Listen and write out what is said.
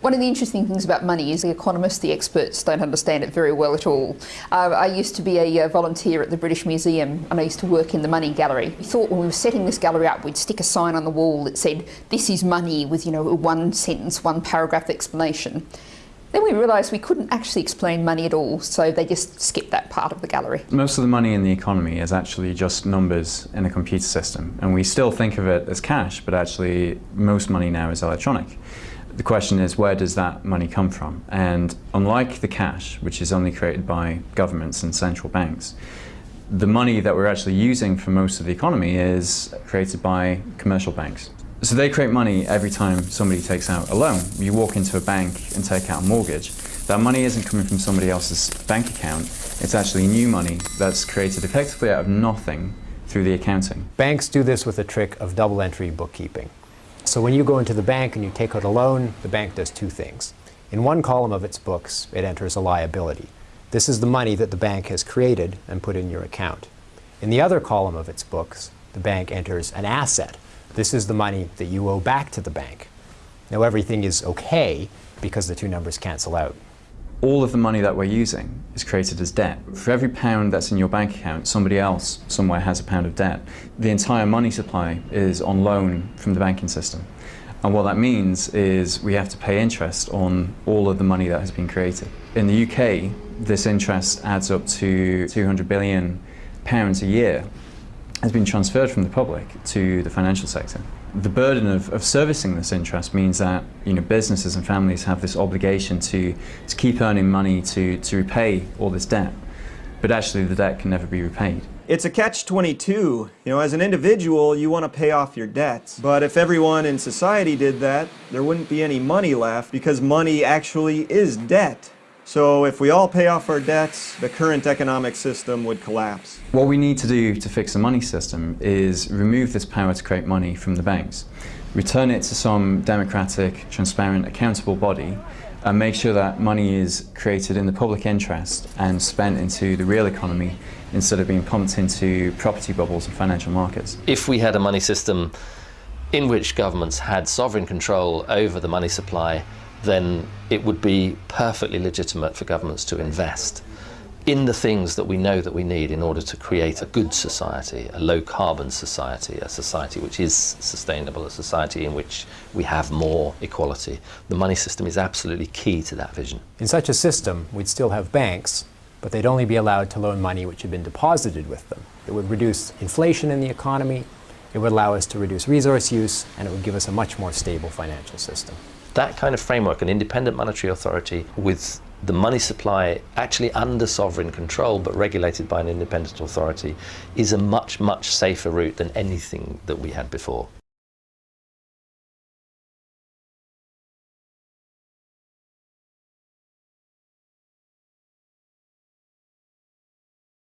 One of the interesting things about money is the economists, the experts, don't understand it very well at all. Uh, I used to be a uh, volunteer at the British Museum and I used to work in the money gallery. We thought when we were setting this gallery up, we'd stick a sign on the wall that said, this is money with, you know, a one sentence, one paragraph explanation. Then we realised we couldn't actually explain money at all, so they just skipped that part of the gallery. Most of the money in the economy is actually just numbers in a computer system, and we still think of it as cash, but actually most money now is electronic. The question is where does that money come from? And unlike the cash, which is only created by governments and central banks, the money that we're actually using for most of the economy is created by commercial banks. So they create money every time somebody takes out a loan. You walk into a bank and take out a mortgage. That money isn't coming from somebody else's bank account. It's actually new money that's created effectively out of nothing through the accounting. Banks do this with a trick of double entry bookkeeping. So when you go into the bank and you take out a loan, the bank does two things. In one column of its books, it enters a liability. This is the money that the bank has created and put in your account. In the other column of its books, the bank enters an asset. This is the money that you owe back to the bank. Now everything is okay because the two numbers cancel out all of the money that we're using is created as debt. For every pound that's in your bank account, somebody else somewhere has a pound of debt. The entire money supply is on loan from the banking system. And what that means is we have to pay interest on all of the money that has been created. In the UK, this interest adds up to 200 billion pounds a year has been transferred from the public to the financial sector. The burden of, of servicing this interest means that you know, businesses and families have this obligation to, to keep earning money to, to repay all this debt, but actually the debt can never be repaid. It's a catch-22. You know, as an individual, you want to pay off your debts. But if everyone in society did that, there wouldn't be any money left because money actually is debt. So if we all pay off our debts, the current economic system would collapse. What we need to do to fix the money system is remove this power to create money from the banks, return it to some democratic, transparent, accountable body, and make sure that money is created in the public interest and spent into the real economy instead of being pumped into property bubbles and financial markets. If we had a money system in which governments had sovereign control over the money supply then it would be perfectly legitimate for governments to invest in the things that we know that we need in order to create a good society, a low carbon society, a society which is sustainable, a society in which we have more equality. The money system is absolutely key to that vision. In such a system, we'd still have banks, but they'd only be allowed to loan money which had been deposited with them. It would reduce inflation in the economy, it would allow us to reduce resource use, and it would give us a much more stable financial system. That kind of framework, an independent monetary authority with the money supply actually under sovereign control but regulated by an independent authority is a much, much safer route than anything that we had before.